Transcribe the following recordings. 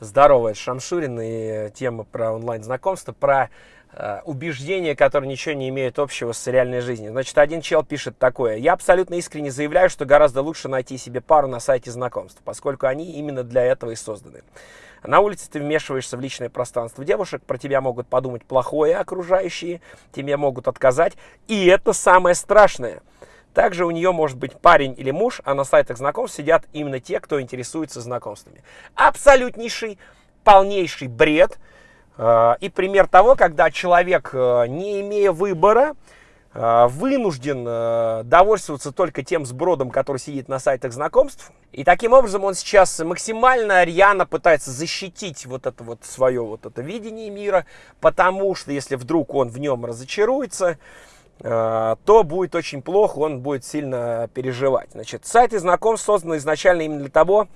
Здорово, это Шамшурин и тема про онлайн-знакомство, про э, убеждения, которые ничего не имеют общего с реальной жизнью. Значит, один чел пишет такое. Я абсолютно искренне заявляю, что гораздо лучше найти себе пару на сайте знакомств, поскольку они именно для этого и созданы. На улице ты вмешиваешься в личное пространство девушек, про тебя могут подумать плохое окружающие, тебе могут отказать, и это самое страшное – также у нее может быть парень или муж, а на сайтах знакомств сидят именно те, кто интересуется знакомствами. Абсолютнейший, полнейший бред. Э, и пример того, когда человек, э, не имея выбора, э, вынужден довольствоваться только тем сбродом, который сидит на сайтах знакомств. И таким образом он сейчас максимально рьяно пытается защитить вот это вот свое вот это видение мира, потому что если вдруг он в нем разочаруется, то будет очень плохо, он будет сильно переживать. Значит, сайты знакомств созданы изначально именно для того,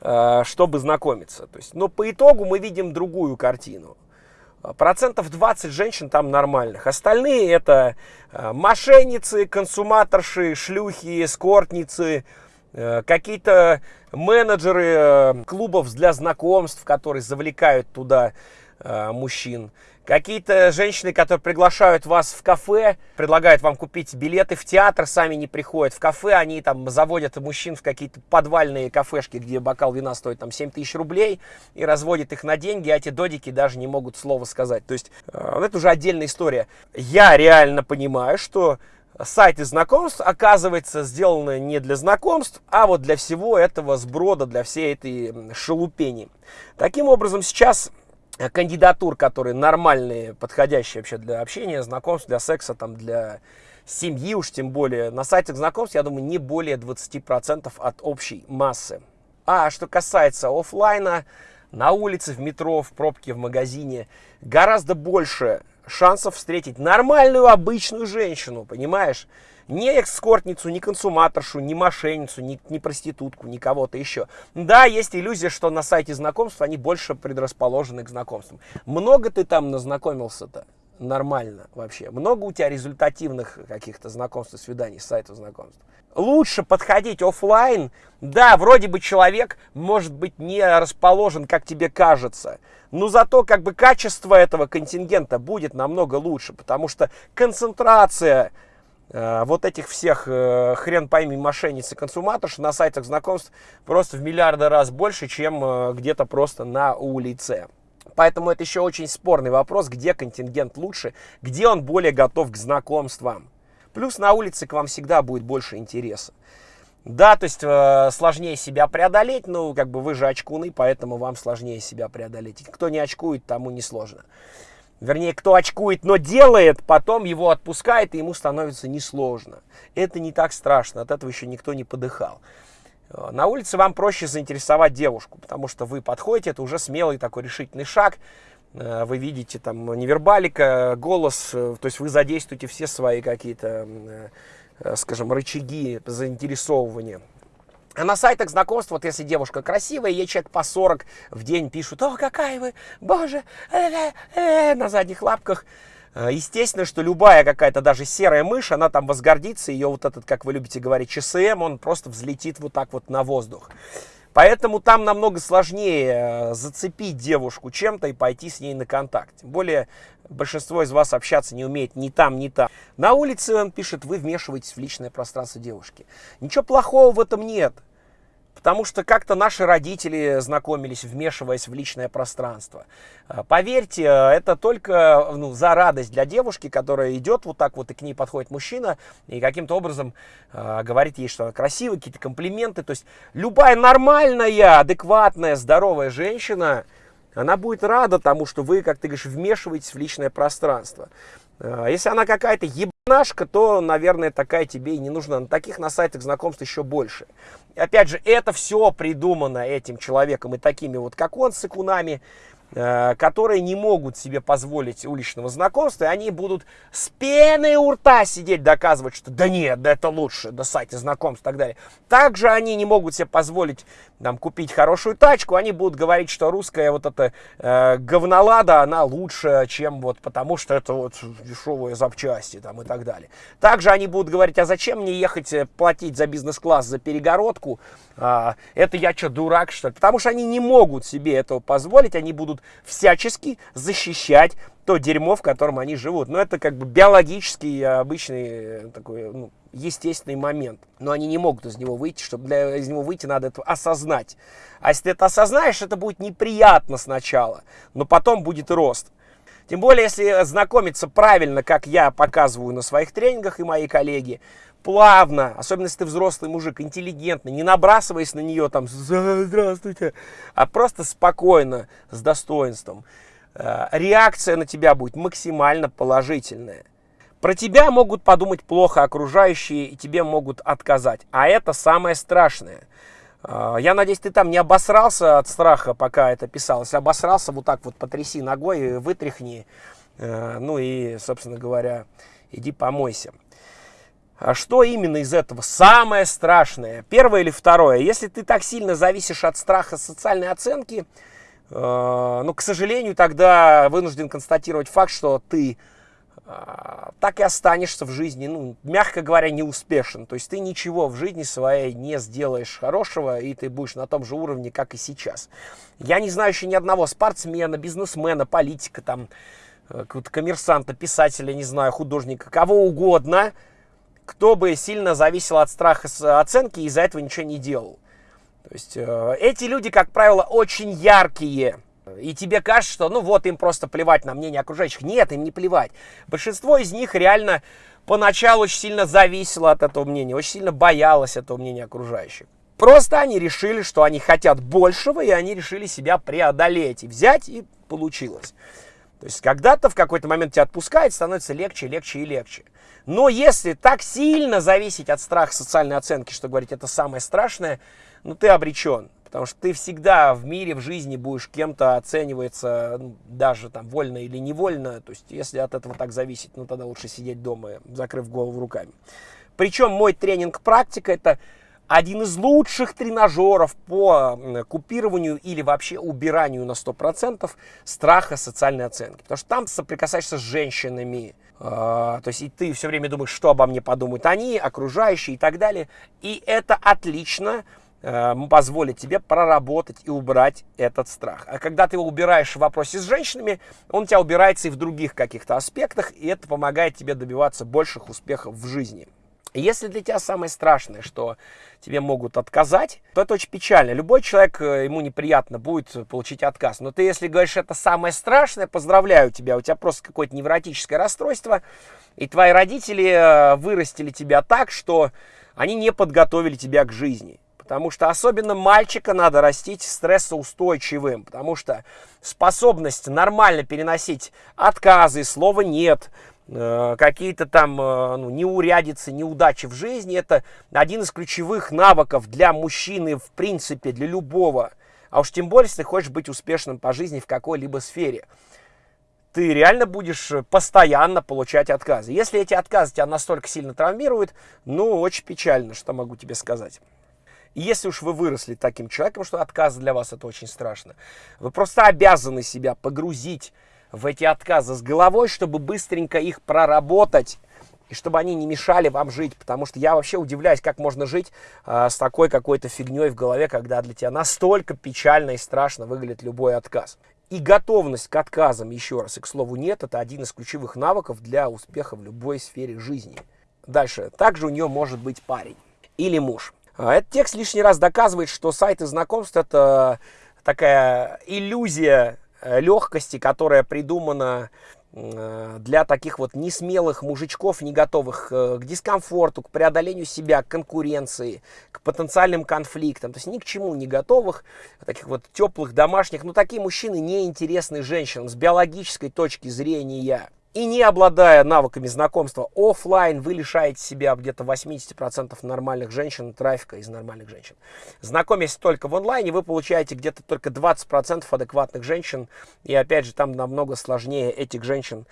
э, чтобы знакомиться. То есть, но по итогу мы видим другую картину. Процентов 20 женщин там нормальных. Остальные это мошенницы, консуматорши, шлюхи, эскортницы, какие-то менеджеры клубов для знакомств, которые завлекают туда мужчин. Какие-то женщины, которые приглашают вас в кафе, предлагают вам купить билеты в театр, сами не приходят в кафе, они там заводят мужчин в какие-то подвальные кафешки, где бокал вина стоит там 7 тысяч рублей, и разводят их на деньги, а эти додики даже не могут слова сказать. То есть, э, это уже отдельная история. Я реально понимаю, что сайты знакомств, оказывается, сделаны не для знакомств, а вот для всего этого сброда, для всей этой шелупени. Таким образом, сейчас кандидатур, которые нормальные, подходящие вообще для общения, знакомств, для секса, там, для семьи уж тем более, на сайтах знакомств, я думаю, не более 20% от общей массы. А что касается офлайна, на улице, в метро, в пробке, в магазине, гораздо больше шансов встретить нормальную обычную женщину, понимаешь? Ни экскортницу, ни консуматоршу, ни мошенницу, ни, ни проститутку, ни кого-то еще. Да, есть иллюзия, что на сайте знакомств они больше предрасположены к знакомствам. Много ты там назнакомился-то? Нормально вообще. Много у тебя результативных каких-то знакомств и свиданий с сайтов знакомств? Лучше подходить офлайн. Да, вроде бы человек может быть не расположен, как тебе кажется, но зато как бы качество этого контингента будет намного лучше, потому что концентрация вот этих всех э, хрен пойми мошенниц и консуматорш на сайтах знакомств просто в миллиарды раз больше, чем э, где-то просто на улице. Поэтому это еще очень спорный вопрос, где контингент лучше, где он более готов к знакомствам. Плюс на улице к вам всегда будет больше интереса. Да, то есть э, сложнее себя преодолеть, ну, как бы вы же очкуны, поэтому вам сложнее себя преодолеть. Кто не очкует, тому не сложно вернее, кто очкует, но делает, потом его отпускает, и ему становится несложно. Это не так страшно, от этого еще никто не подыхал. Э, на улице вам проще заинтересовать девушку, потому что вы подходите, это уже смелый такой решительный шаг. Э, вы видите там невербалика, голос, э, то есть вы задействуете все свои какие-то, скажем, рычаги заинтересовывания. А на сайтах знакомств, вот если девушка красивая, ей человек по 40 в день пишут, о, какая вы, боже, э -э -э на задних лапках. Э, естественно, что любая какая-то даже серая мышь, она там возгордится, ее вот этот, как вы любите говорить, ЧСМ, он просто взлетит вот так вот на воздух. Поэтому там намного сложнее э, зацепить девушку чем-то и пойти с ней на контакт. Тем более большинство из вас общаться не умеет ни там, ни там. На улице он пишет, вы вмешиваетесь в личное пространство девушки. Ничего плохого в этом нет. Потому что как-то наши родители знакомились, вмешиваясь в личное пространство. А, поверьте, это только ну, за радость для девушки, которая идет вот так вот, и к ней подходит мужчина, и каким-то образом э, говорит ей, что она красивая, какие-то комплименты. То есть любая нормальная, адекватная, здоровая женщина, она будет рада тому, что вы, как ты говоришь, вмешиваетесь в личное пространство. А, если она какая-то ебанашка, то, наверное, такая тебе и не нужна. На таких на сайтах знакомств еще больше. И опять же, это все придумано этим человеком и такими вот, как он, с икунами. Э, которые не могут себе позволить уличного знакомства, и они будут с пеной у рта сидеть, доказывать, что да нет, да это лучше, да сайты знакомств и так далее. Также они не могут себе позволить там, купить хорошую тачку, они будут говорить, что русская вот эта э, говнолада, она лучше, чем вот потому, что это вот дешевые запчасти там и так далее. Также они будут говорить, а зачем мне ехать э, платить за бизнес-класс, за перегородку, а, это я что, дурак что ли? Потому что они не могут себе этого позволить, они будут будут всячески защищать то дерьмо, в котором они живут. Но это как бы биологический, обычный э, такой ну, естественный момент. Но они не могут из него выйти. Чтобы для из него выйти, надо это осознать. А если ты это осознаешь, это будет неприятно сначала, но потом будет рост. Тем более, если знакомиться правильно, как я показываю на своих тренингах и мои коллеги, плавно, особенно если ты взрослый мужик, интеллигентный, не набрасываясь на нее там «здравствуйте», а просто спокойно, с достоинством. Э, реакция на тебя будет максимально положительная. Про тебя могут подумать плохо окружающие и тебе могут отказать. А это самое страшное. Э, я надеюсь, ты там не обосрался от страха, пока это писалось. Обосрался, вот так вот потряси ногой, вытряхни. Э, ну и, собственно говоря, иди помойся. А что именно из этого самое страшное? Первое или второе? Если ты так сильно зависишь от страха социальной оценки, э, ну, к сожалению, тогда вынужден констатировать факт, что ты так и останешься в жизни, ну, мягко говоря, неуспешен. То есть ты ничего в жизни своей не сделаешь хорошего, и ты будешь на том же уровне, как и сейчас. Я не знаю еще ни одного спортсмена, бизнесмена, политика, там, э, какого-то коммерсанта, писателя, не знаю, художника, кого угодно – кто бы сильно зависел от страха оценки и из-за этого ничего не делал. То есть э, эти люди, как правило, очень яркие. И тебе кажется, что ну вот им просто плевать на мнение окружающих. Нет, им не плевать. Большинство из них реально поначалу очень сильно зависело от этого мнения, очень сильно боялось этого мнения окружающих. Просто они решили, что они хотят большего, и они решили себя преодолеть и взять, и получилось. То есть когда-то в какой-то момент тебя отпускает, становится легче, легче и легче. Но если так сильно зависеть от страха социальной оценки, что говорить это самое страшное, ну ты обречен. Потому что ты всегда в мире, в жизни будешь кем-то оцениваться, ну, даже там вольно или невольно. То есть если от этого так зависит, ну тогда лучше сидеть дома, закрыв голову руками. Причем мой тренинг-практика это один из лучших тренажеров по купированию или вообще убиранию на 100% страха социальной оценки. Потому что там соприкасаешься с женщинами, а, то есть и ты все время думаешь, что обо мне подумают они, окружающие и так далее. И это отлично позволит тебе проработать и убрать этот страх. А когда ты его убираешь в вопросе с женщинами, он у тебя убирается и в других каких-то аспектах, и это помогает тебе добиваться больших успехов в жизни. Если для тебя самое страшное, что тебе могут отказать, то это очень печально. Любой человек, э, ему неприятно будет получить отказ. Но ты, если говоришь, это самое страшное, поздравляю тебя, у тебя просто какое-то невротическое расстройство, и твои родители э, вырастили тебя так, что они не подготовили тебя к жизни. Потому что особенно мальчика надо растить стрессоустойчивым, потому что способность нормально переносить отказы, слова «нет», Э, какие-то там э, ну, неурядицы, неудачи в жизни, это один из ключевых навыков для мужчины, в принципе, для любого. А уж тем более, если ты хочешь быть успешным по жизни в какой-либо сфере. Ты реально будешь постоянно получать отказы. Если эти отказы тебя настолько сильно травмируют, ну, очень печально, что могу тебе сказать. Если уж вы выросли таким человеком, что отказы для вас это очень страшно, вы просто обязаны себя погрузить в эти отказы с головой, чтобы быстренько их проработать и чтобы они не мешали вам жить, потому что я вообще удивляюсь, как можно жить э, с такой какой-то фигней в голове, когда для тебя настолько печально и страшно выглядит любой отказ. И готовность к отказам, еще раз, и к слову нет, это один из ключевых навыков для успеха в любой сфере жизни. Дальше. Также у нее может быть парень или муж. А, этот текст лишний раз доказывает, что сайты знакомств это такая иллюзия Э, легкости, которая придумана э, для таких вот несмелых мужичков, не готовых э, к дискомфорту, к преодолению себя, к конкуренции, к потенциальным конфликтам, то есть ни к чему не готовых, таких вот теплых, домашних, но такие мужчины не интересны женщинам с биологической точки зрения. И не обладая навыками знакомства офлайн, вы лишаете себя где-то 80% нормальных женщин, трафика из нормальных женщин. Знакомясь только в онлайне, вы получаете где-то только 20% адекватных женщин. И опять же, там намного сложнее этих женщин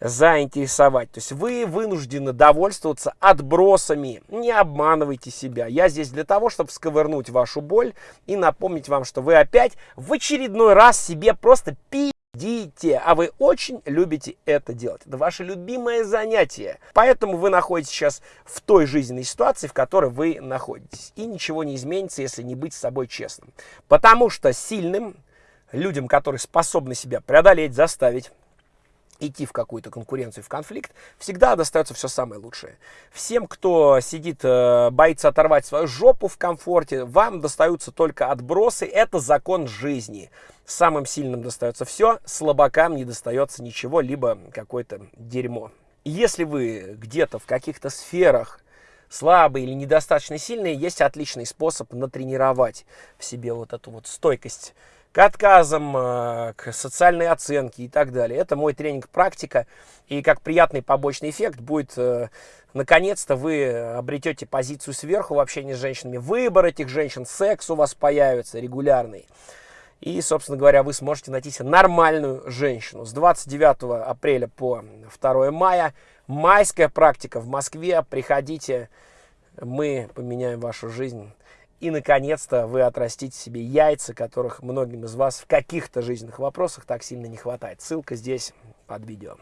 заинтересовать. То есть вы вынуждены довольствоваться отбросами. Не обманывайте себя. Я здесь для того, чтобы сковырнуть вашу боль и напомнить вам, что вы опять в очередной раз себе просто пи Дите, а вы очень любите это делать. Это ваше любимое занятие. Поэтому вы находитесь сейчас в той жизненной ситуации, в которой вы находитесь. И ничего не изменится, если не быть с собой честным. Потому что сильным людям, которые способны себя преодолеть, заставить, идти в какую-то конкуренцию, в конфликт, всегда достается все самое лучшее. Всем, кто сидит, э, боится оторвать свою жопу в комфорте, вам достаются только отбросы. Это закон жизни. Самым сильным достается все, слабакам не достается ничего, либо какое-то дерьмо. Если вы где-то в каких-то сферах слабые или недостаточно сильные, есть отличный способ натренировать в себе вот эту вот стойкость к отказам, э, к социальной оценке и так далее. Это мой тренинг-практика. И как приятный побочный эффект будет, э, наконец-то вы обретете позицию сверху в общении с женщинами. Выбор этих женщин, секс у вас появится регулярный. И, собственно говоря, вы сможете найти себе нормальную женщину. С 29 апреля по 2 мая майская практика в Москве. Приходите, мы поменяем вашу жизнь. И, наконец-то, вы отрастите себе яйца, которых многим из вас в каких-то жизненных вопросах так сильно не хватает. Ссылка здесь под видео.